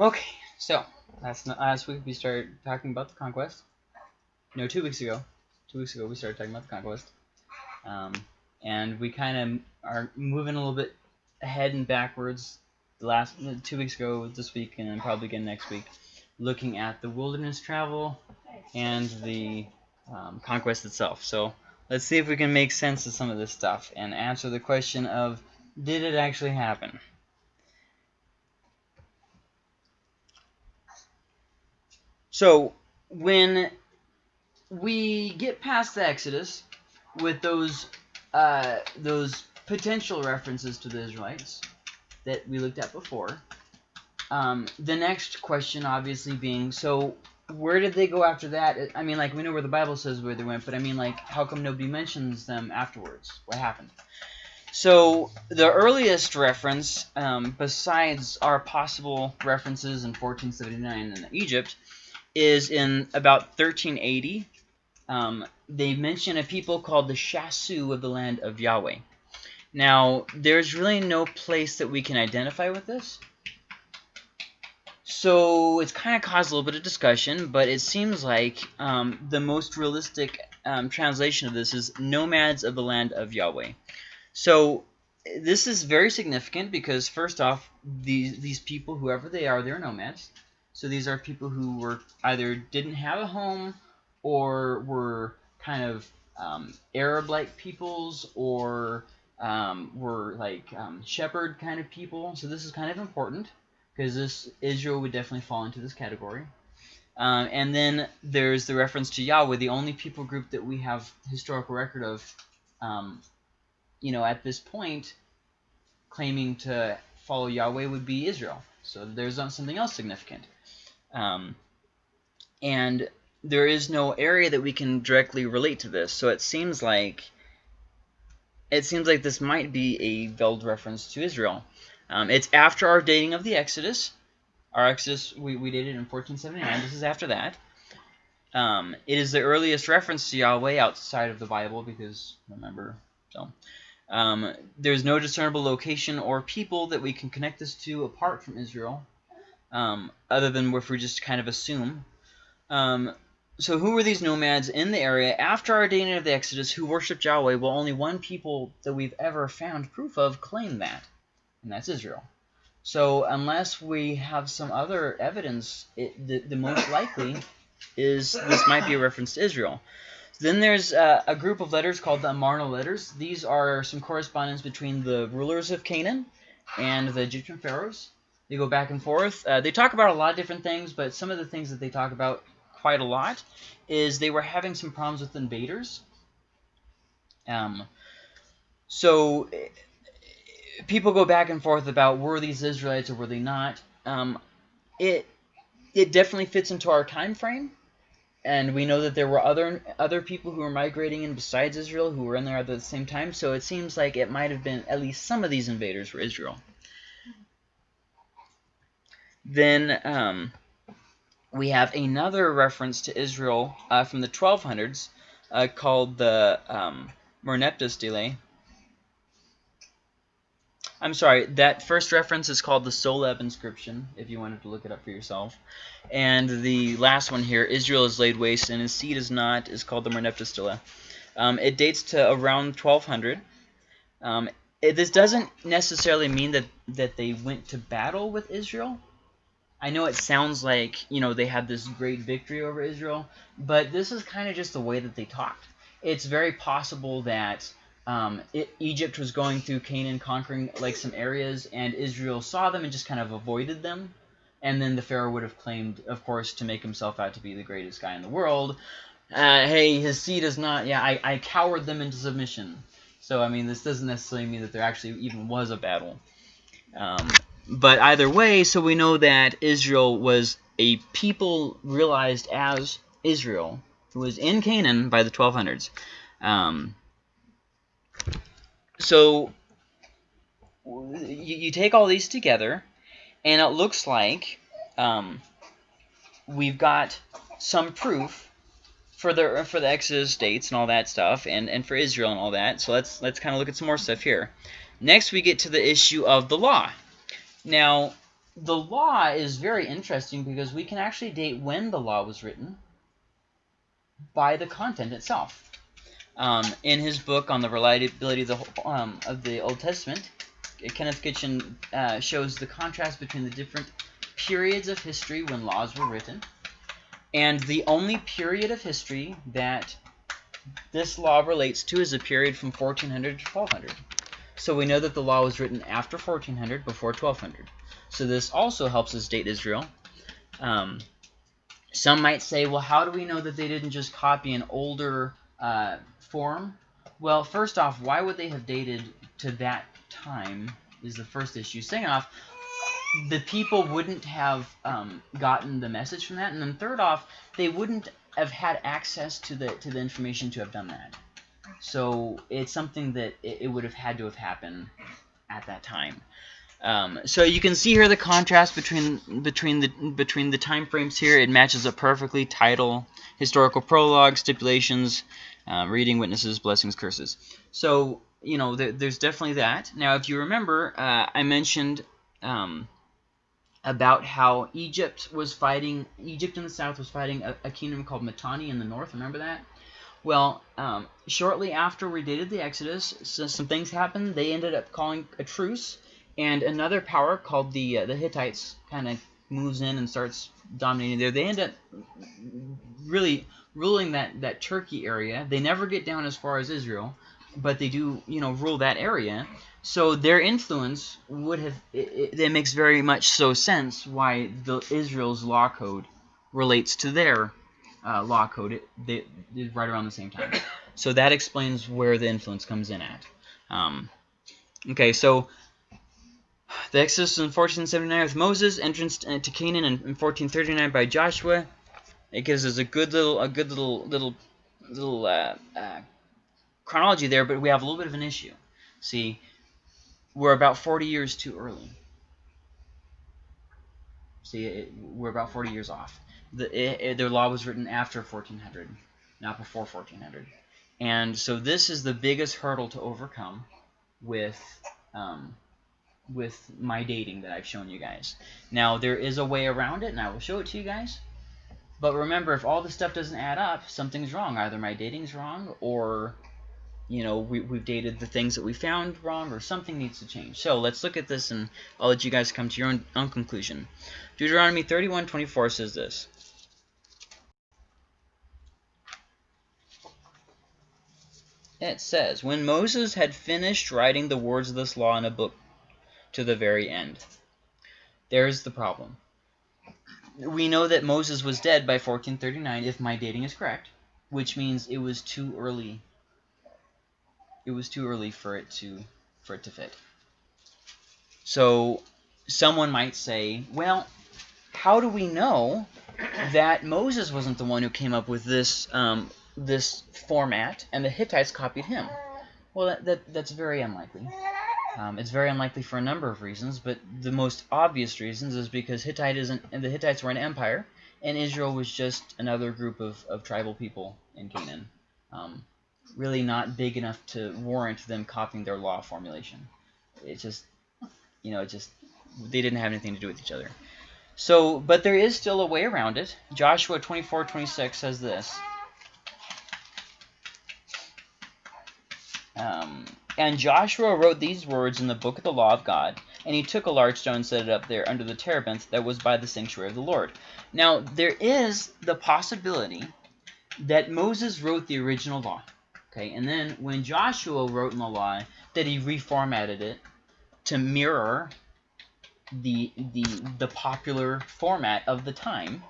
Okay, so last last week we started talking about the conquest. No, two weeks ago. Two weeks ago we started talking about the conquest, um, and we kind of are moving a little bit ahead and backwards. The last two weeks ago, this week, and then probably again next week, looking at the wilderness travel and the um, conquest itself. So let's see if we can make sense of some of this stuff and answer the question of did it actually happen? So when we get past the Exodus with those uh, those potential references to the Israelites that we looked at before, um, the next question obviously being, so where did they go after that? I mean, like, we know where the Bible says where they went, but I mean, like, how come nobody mentions them afterwards? What happened? So the earliest reference, um, besides our possible references in 1479 in Egypt, is in about 1380. Um, they mention a people called the Shasu of the land of Yahweh. Now, there's really no place that we can identify with this. So it's kind of caused a little bit of discussion, but it seems like um, the most realistic um, translation of this is nomads of the land of Yahweh. So this is very significant because first off, these these people, whoever they are, they're nomads. So these are people who were either didn't have a home or were kind of um, Arab-like peoples or um, were like um, shepherd kind of people. So this is kind of important because this Israel would definitely fall into this category. Um, and then there's the reference to Yahweh, the only people group that we have historical record of, um, you know, at this point, claiming to follow Yahweh would be Israel. So there's something else significant. Um, and there is no area that we can directly relate to this. So it seems like it seems like this might be a veiled reference to Israel. Um, it's after our dating of the Exodus. Our Exodus, we, we dated in 1479. This is after that. Um, it is the earliest reference to Yahweh outside of the Bible because, remember, so... Um, there's no discernible location or people that we can connect this to apart from Israel um, other than if we just kind of assume. Um, so who were these nomads in the area after our dating of the Exodus who worshipped Yahweh? Well, only one people that we've ever found proof of claim that, and that's Israel. So unless we have some other evidence, it, the, the most likely is this might be a reference to Israel. Then there's uh, a group of letters called the Amarna letters. These are some correspondence between the rulers of Canaan and the Egyptian pharaohs. They go back and forth. Uh, they talk about a lot of different things, but some of the things that they talk about quite a lot is they were having some problems with invaders. Um, so people go back and forth about were these Israelites or were they not. Um, it it definitely fits into our time frame, and we know that there were other other people who were migrating in besides Israel who were in there at the same time. So it seems like it might have been at least some of these invaders were Israel. Then um, we have another reference to Israel uh, from the 1200s uh, called the um, Stele. I'm sorry, that first reference is called the Soleb inscription, if you wanted to look it up for yourself. And the last one here, Israel is laid waste and his seed is not, is called the Merneptah Stele. Um, it dates to around 1200. Um, it, this doesn't necessarily mean that, that they went to battle with Israel. I know it sounds like, you know, they had this great victory over Israel, but this is kind of just the way that they talked. It's very possible that um, it, Egypt was going through Canaan, conquering like some areas, and Israel saw them and just kind of avoided them. And then the Pharaoh would have claimed, of course, to make himself out to be the greatest guy in the world. Uh, hey, his seed is not, yeah, I, I cowered them into submission. So, I mean, this doesn't necessarily mean that there actually even was a battle. Um, but either way, so we know that Israel was a people realized as Israel, who was in Canaan by the 1200s. Um, so you, you, take all these together, and it looks like um, we've got some proof for the for the Exodus dates and all that stuff, and and for Israel and all that. So let's let's kind of look at some more stuff here. Next, we get to the issue of the law. Now, the law is very interesting because we can actually date when the law was written by the content itself. Um, in his book on the reliability of the, um, of the Old Testament, Kenneth Kitchen uh, shows the contrast between the different periods of history when laws were written. And the only period of history that this law relates to is a period from 1400 to 1200. So we know that the law was written after 1400, before 1200. So this also helps us date Israel. Um, some might say, well, how do we know that they didn't just copy an older uh, form? Well, first off, why would they have dated to that time is the first issue. Second off, the people wouldn't have um, gotten the message from that. And then third off, they wouldn't have had access to the to the information to have done that. So it's something that it, it would have had to have happened at that time. Um, so you can see here the contrast between between the between the time frames here. It matches up perfectly. Title, historical prologue, stipulations, um, reading, witnesses, blessings, curses. So you know there, there's definitely that. Now, if you remember, uh, I mentioned um, about how Egypt was fighting. Egypt in the south was fighting a, a kingdom called Mitanni in the north. Remember that? Well, um, shortly after we dated the Exodus, so some things happened. They ended up calling a truce and another power called the uh, the Hittites kind of moves in and starts dominating there. They end up really ruling that that Turkey area. They never get down as far as Israel, but they do you know rule that area. So their influence would have it, it makes very much so sense why the Israel's law code relates to their uh, law code it, they, right around the same time. So that explains where the influence comes in at. Um, okay, so the Exodus in 1479 with Moses, entrance to Canaan in 1439 by Joshua. It gives us a good little, a good little, little, little uh, uh, chronology there, but we have a little bit of an issue. See, we're about 40 years too early. See, it, we're about 40 years off. The, it, it, their law was written after 1400, not before 1400. And so this is the biggest hurdle to overcome with um, with my dating that I've shown you guys. Now, there is a way around it, and I will show it to you guys. But remember, if all the stuff doesn't add up, something's wrong. Either my dating's wrong, or, you know, we, we've dated the things that we found wrong, or something needs to change. So let's look at this, and I'll let you guys come to your own, own conclusion. Deuteronomy 31:24 says this. It says, When Moses had finished writing the words of this law in a book to the very end. There's the problem. We know that Moses was dead by 1439, if my dating is correct, which means it was too early. It was too early for it to for it to fit. So someone might say, well, how do we know that Moses wasn't the one who came up with this um, this format and the Hittites copied him? Well, that, that that's very unlikely. Um, it's very unlikely for a number of reasons, but the most obvious reasons is because Hittite isn't, and the Hittites were an empire, and Israel was just another group of, of tribal people in Canaan. Um, really not big enough to warrant them copying their law formulation. It just, you know, it just, they didn't have anything to do with each other. So, but there is still a way around it. Joshua 24:26 says this. Um, and Joshua wrote these words in the book of the law of God, and he took a large stone and set it up there under the terebinth that was by the sanctuary of the Lord. Now, there is the possibility that Moses wrote the original law. Okay, and then when Joshua wrote in the law, that he reformatted it to mirror the the the popular format of the time,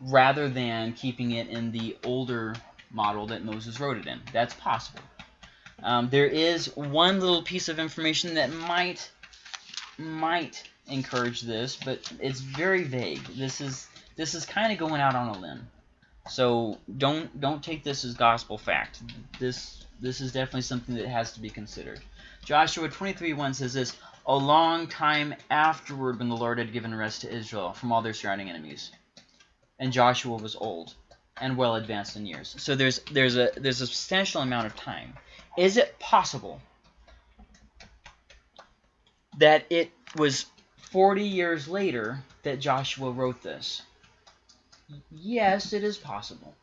rather than keeping it in the older model that Moses wrote it in. That's possible. Um, there is one little piece of information that might might encourage this, but it's very vague. This is this is kind of going out on a limb. So don't don't take this as gospel fact. This this is definitely something that has to be considered. Joshua 23:1 says this: A long time afterward, when the Lord had given rest to Israel from all their surrounding enemies, and Joshua was old and well advanced in years. So there's there's a there's a substantial amount of time. Is it possible that it was 40 years later that Joshua wrote this? Yes, it is possible.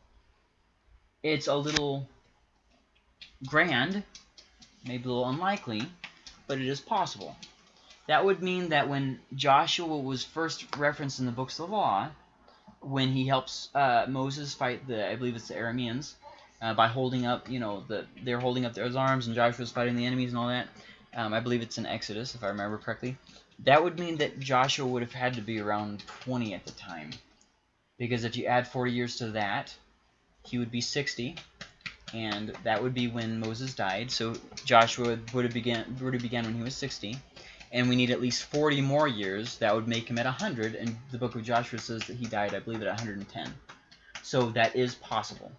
It's a little grand, maybe a little unlikely, but it is possible. That would mean that when Joshua was first referenced in the books of the law, when he helps uh, Moses fight the, I believe it's the Arameans, uh, by holding up, you know, the they're holding up their arms and Joshua's fighting the enemies and all that. Um, I believe it's in Exodus, if I remember correctly. That would mean that Joshua would have had to be around 20 at the time. Because if you add 40 years to that, he would be 60, and that would be when Moses died. So Joshua would have began would have began when he was 60, and we need at least 40 more years. That would make him at 100, and the book of Joshua says that he died, I believe, at 110. So that is possible.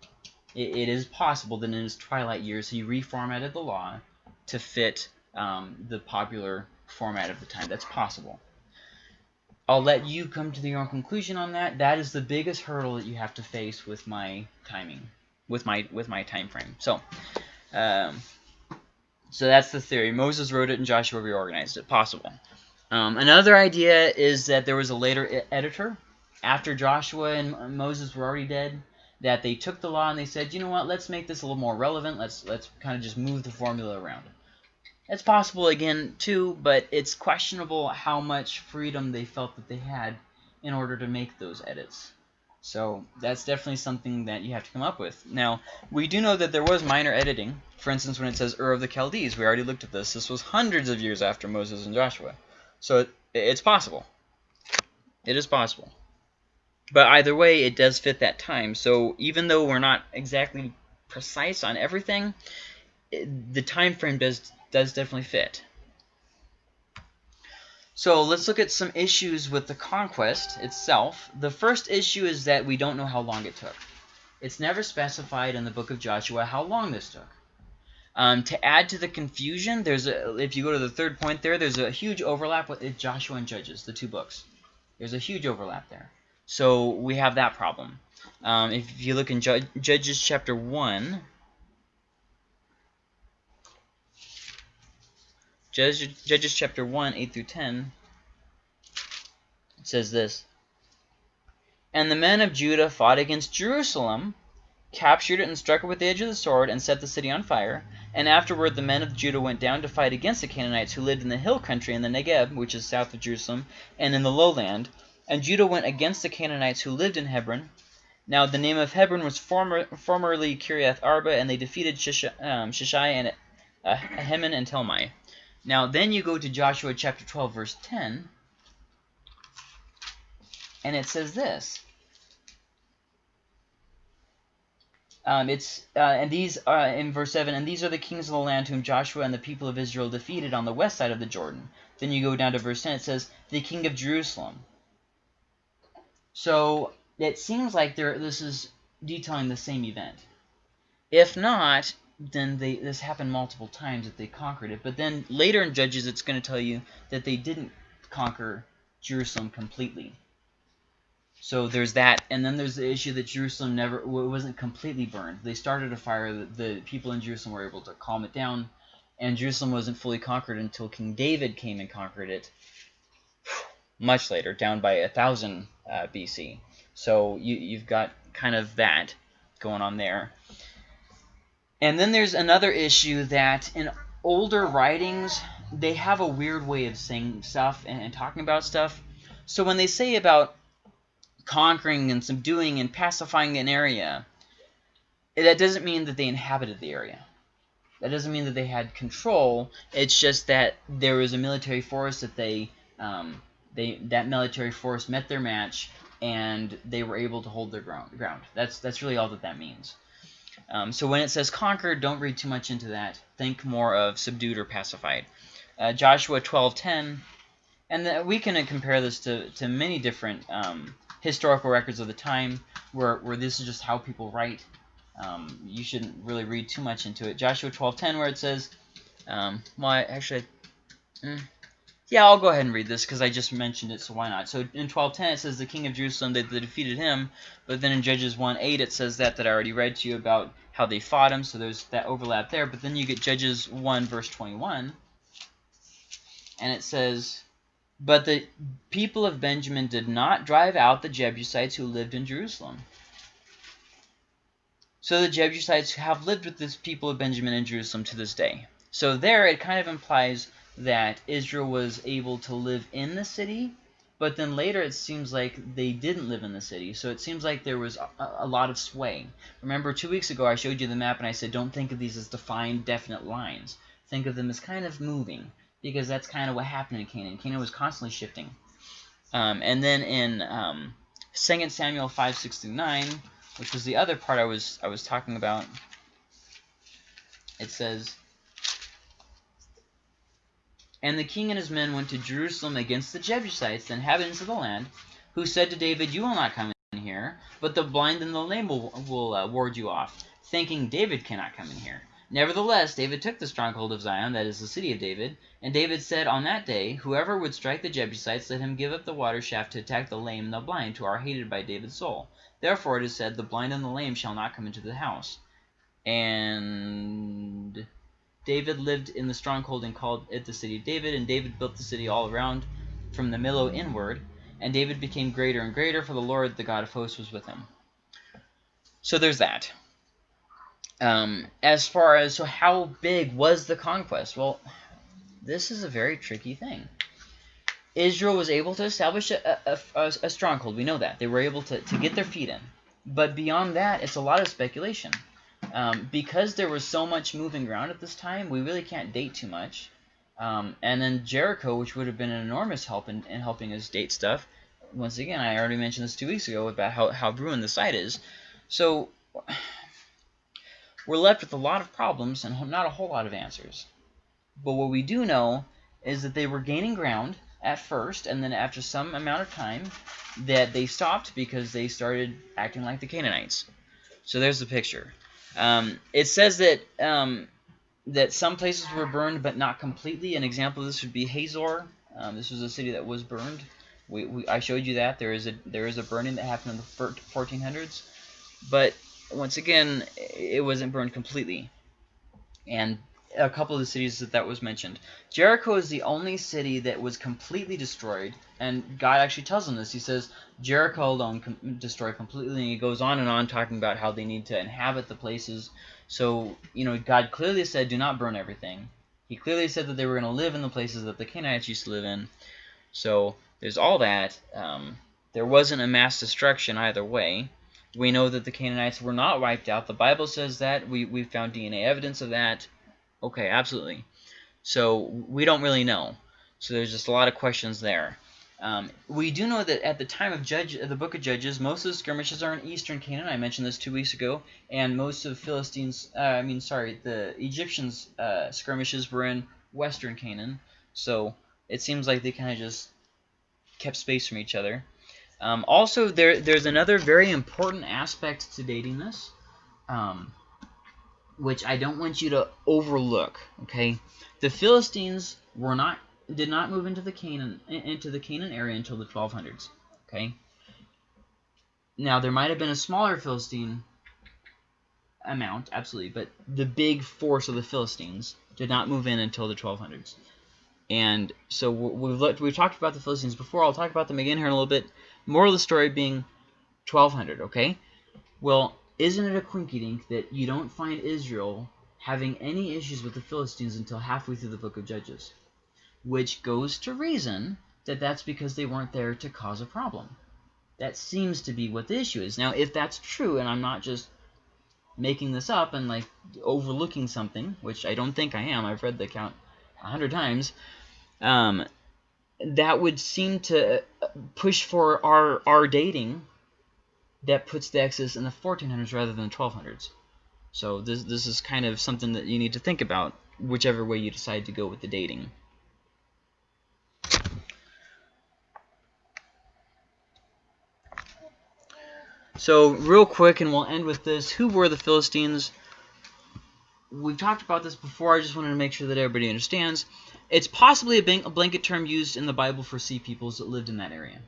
it, it is possible that in his twilight years he reformatted the law to fit um, the popular format of the time. That's possible. I'll let you come to your own conclusion on that. That is the biggest hurdle that you have to face with my timing, with my with my time frame. So, um, so that's the theory. Moses wrote it and Joshua reorganized it. Possible. Um, another idea is that there was a later editor after Joshua and Moses were already dead that they took the law and they said, you know what, let's make this a little more relevant. Let's let's kind of just move the formula around. It's possible again too, but it's questionable how much freedom they felt that they had in order to make those edits. So that's definitely something that you have to come up with. Now, we do know that there was minor editing. For instance, when it says Ur of the Chaldees, we already looked at this. This was hundreds of years after Moses and Joshua. So it, it's possible. It is possible. But either way, it does fit that time. So even though we're not exactly precise on everything, the time frame does does definitely fit. So let's look at some issues with the conquest itself. The first issue is that we don't know how long it took. It's never specified in the book of Joshua how long this took. Um, to add to the confusion, there's a, if you go to the third point there, there's a huge overlap with Joshua and Judges, the two books. There's a huge overlap there. So we have that problem. Um, if you look in Judges chapter 1, Judges, Judges chapter 1, 8 through 10, it says this. And the men of Judah fought against Jerusalem, captured it and struck it with the edge of the sword, and set the city on fire. And afterward the men of Judah went down to fight against the Canaanites who lived in the hill country in the Negeb, which is south of Jerusalem, and in the lowland. And Judah went against the Canaanites who lived in Hebron. Now the name of Hebron was former, formerly Kiriath Arba, and they defeated Sheshai, um, Sheshai and uh, Ahiman and Talmai. Now, then you go to Joshua chapter 12, verse 10, and it says this. Um, it's uh, and these are uh, in verse seven, and these are the kings of the land whom Joshua and the people of Israel defeated on the west side of the Jordan. Then you go down to verse ten. It says the king of Jerusalem. So it seems like there this is detailing the same event. If not, then they this happened multiple times that they conquered it. But then later in Judges, it's going to tell you that they didn't conquer Jerusalem completely. So there's that, and then there's the issue that Jerusalem never wasn't completely burned. They started a fire. The, the people in Jerusalem were able to calm it down, and Jerusalem wasn't fully conquered until King David came and conquered it much later, down by 1000 uh, BC. So you, you've got kind of that going on there. And then there's another issue that in older writings, they have a weird way of saying stuff and, and talking about stuff. So when they say about conquering and subduing and pacifying an area, that doesn't mean that they inhabited the area. That doesn't mean that they had control. It's just that there was a military force that they, um, they that military force met their match and they were able to hold their ground. ground. That's that's really all that that means. Um, so when it says conquered, don't read too much into that. Think more of subdued or pacified. Uh, Joshua 12.10, and the, we can compare this to, to many different um, historical records of the time where, where this is just how people write. Um, you shouldn't really read too much into it. Joshua 12.10 where it says, um, well, actually, mm, yeah, I'll go ahead and read this because I just mentioned it, so why not? So in 12.10 it says the king of Jerusalem, they, they defeated him, but then in Judges 1.8 it says that that I already read to you about how they fought him, so there's that overlap there. But then you get Judges 1 verse 21, and it says, But the people of Benjamin did not drive out the Jebusites who lived in Jerusalem. So the Jebusites have lived with this people of Benjamin in Jerusalem to this day. So there it kind of implies that Israel was able to live in the city, but then later it seems like they didn't live in the city. So it seems like there was a, a lot of sway. Remember two weeks ago I showed you the map and I said don't think of these as defined definite lines. Think of them as kind of moving because that's kind of what happened in Canaan. Canaan was constantly shifting. Um, and then in um, 2 Samuel 5, 6 9, which was the other part I was I was talking about, it says, And the king and his men went to Jerusalem against the Jebusites, the inhabitants of the land, who said to David, You will not come in here, but the blind and the lame will, will uh, ward you off, thinking David cannot come in here. Nevertheless, David took the stronghold of Zion, that is the city of David. And David said on that day, Whoever would strike the Jebusites, let him give up the water shaft to attack the lame and the blind, who are hated by David's soul. Therefore it is said, The blind and the lame shall not come into the house. And David lived in the stronghold and called it the city of David, and David built the city all around from the Millo inward. And David became greater and greater, for the Lord, the God of hosts, was with him. So there's that. Um, as far as, so how big was the conquest? Well, this is a very tricky thing. Israel was able to establish a, a, a, a stronghold. We know that. They were able to, to get their feet in. But beyond that, it's a lot of speculation. Um, because there was so much moving around at this time, we really can't date too much. Um, and then Jericho, which would have been an enormous help in, in helping us date stuff. Once again, I already mentioned this two weeks ago about how, how ruined the site is. So we're left with a lot of problems and not a whole lot of answers. But what we do know is that they were gaining ground at first, and then after some amount of time, that they stopped because they started acting like the Canaanites. So there's the picture. Um, it says that um, that some places were burned, but not completely. An example of this would be Hazor. Um, this was a city that was burned. We, we, I showed you that there is a there is a burning that happened in the 1400s, but once again, it wasn't burned completely. And a couple of the cities that that was mentioned. Jericho is the only city that was completely destroyed, and God actually tells them this. He says Jericho alone com destroyed completely, and he goes on and on talking about how they need to inhabit the places. So, you know, God clearly said, do not burn everything. He clearly said that they were going to live in the places that the Canaanites used to live in. So, there's all that. Um, there wasn't a mass destruction either way. We know that the Canaanites were not wiped out. The Bible says that. We, we found DNA evidence of that. Okay, absolutely. So we don't really know. So there's just a lot of questions there. Um, we do know that at the time of Judge, the Book of Judges, most of the skirmishes are in eastern Canaan. I mentioned this two weeks ago, and most of Philistines, uh, I mean, sorry, the Egyptians' uh, skirmishes were in western Canaan. So it seems like they kind of just kept space from each other. Um, also, there there's another very important aspect to dating this, um, which I don't want you to overlook. Okay, the Philistines were not did not move into the Canaan into the Canaan area until the 1200s. Okay. Now there might have been a smaller Philistine amount, absolutely, but the big force of the Philistines did not move in until the 1200s. And so we've looked, we've talked about the Philistines before. I'll talk about them again here in a little bit. Moral of the story being 1200, okay? Well, isn't it a quinky dink that you don't find Israel having any issues with the Philistines until halfway through the book of Judges? Which goes to reason that that's because they weren't there to cause a problem. That seems to be what the issue is. Now, if that's true, and I'm not just making this up and like overlooking something, which I don't think I am, I've read the account a hundred times, um, that would seem to push for our, our dating that puts the Exodus in the 1400s rather than the 1200s. So this, this is kind of something that you need to think about, whichever way you decide to go with the dating. So real quick, and we'll end with this. Who were the Philistines? We've talked about this before. I just wanted to make sure that everybody understands. It's possibly a blanket term used in the Bible for sea peoples that lived in that area.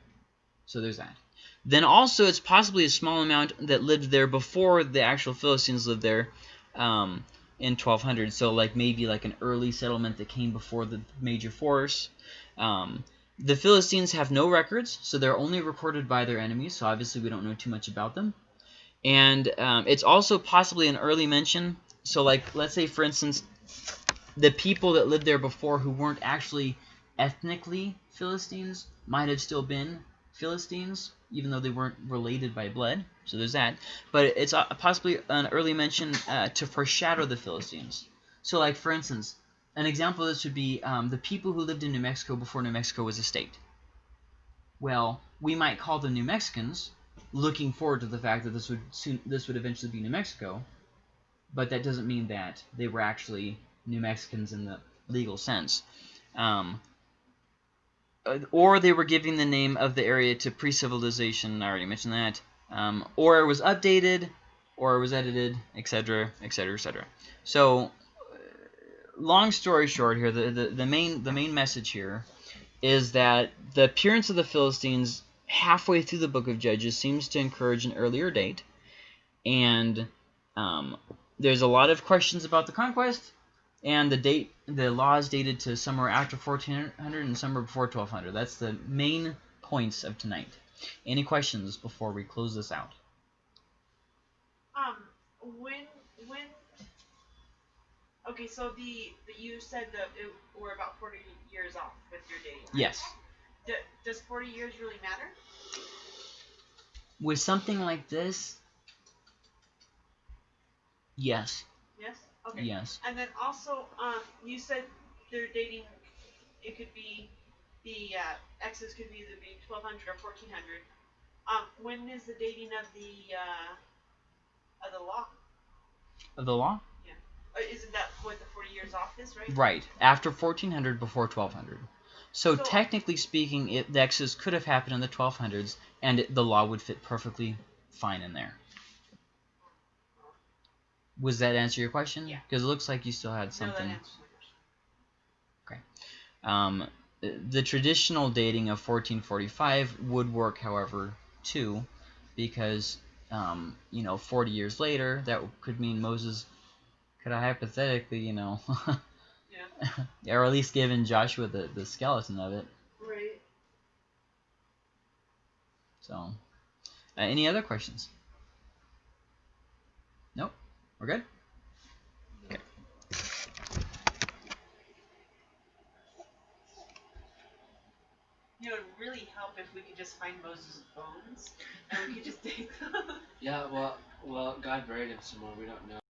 So there's that. Then also it's possibly a small amount that lived there before the actual Philistines lived there um, in 1200. So like maybe like an early settlement that came before the major force. Um, The Philistines have no records, so they're only recorded by their enemies. So obviously we don't know too much about them. And um, it's also possibly an early mention. So like, let's say for instance, the people that lived there before who weren't actually ethnically Philistines might have still been Philistines, even though they weren't related by blood. So there's that. But it's possibly an early mention uh, to foreshadow the Philistines. So like, for instance, an example of this would be um, the people who lived in New Mexico before New Mexico was a state. Well, we might call them New Mexicans, looking forward to the fact that this would soon, this would eventually be New Mexico, but that doesn't mean that they were actually New Mexicans in the legal sense. Um, uh, or they were giving the name of the area to pre-civilization. I already mentioned that. Um, or it was updated, or it was edited, etc., etc., etc. So, uh, long story short, here the, the the main the main message here is that the appearance of the Philistines halfway through the Book of Judges seems to encourage an earlier date, and um, there's a lot of questions about the conquest and the date the law is dated to somewhere after 1400 and somewhere before 1200 that's the main points of tonight. Any questions before we close this out? Um when when okay so the, the you said that it, we're about 40 years off with your date. right? yes. D does 40 years really matter? With something like this yes yes Okay. Yes. And then also, um, you said they're dating. It could be the uh, exes could be either be 1200 or 1400. Um, when is the dating of the uh, of the law? Of the law? Yeah. Uh, isn't that what the 40 years off is, right? Right. After 1400, before 1200. So, so technically speaking, it, the exes could have happened in the 1200s, and it, the law would fit perfectly fine in there. Was that answer your question? Yeah. Because it looks like you still had something. No, okay. Um, the traditional dating of 1445 would work, however, too, because um, you know, 40 years later, that could mean Moses could have hypothetically, you know, yeah. or at least given Joshua the, the skeleton of it. Right. So, uh, any other questions? We're good? Okay. You know, it would really help if we could just find Moses' bones and we could just take them. Yeah, well, well, God buried him somewhere. We don't know.